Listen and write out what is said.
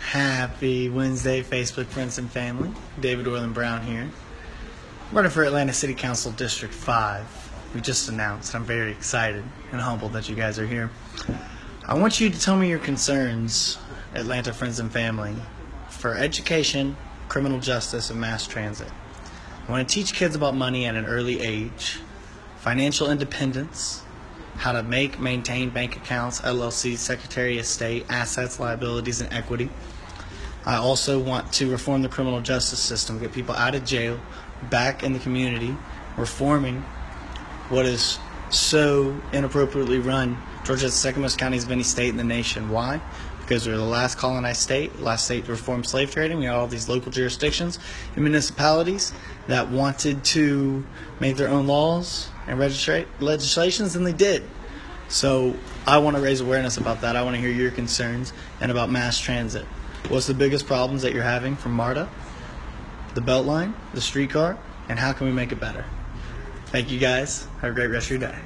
Happy Wednesday, Facebook friends and family. David Orland Brown here. Running for Atlanta City Council District 5. We just announced. I'm very excited and humbled that you guys are here. I want you to tell me your concerns, Atlanta friends and family, for education, criminal justice, and mass transit. I want to teach kids about money at an early age, financial independence, how to make, maintain bank accounts, LLC, Secretary of State, assets, liabilities, and equity. I also want to reform the criminal justice system, get people out of jail, back in the community, reforming what is so inappropriately run. Georgia is the second most counties of any state in the nation. Why? Because we are the last colonized state, last state to reform slave trading. We had all these local jurisdictions and municipalities that wanted to make their own laws and registra- legislations, and they did. So I want to raise awareness about that. I want to hear your concerns and about mass transit. What's the biggest problems that you're having from MARTA, the Beltline, the streetcar, and how can we make it better? Thank you guys. Have a great rest of your day.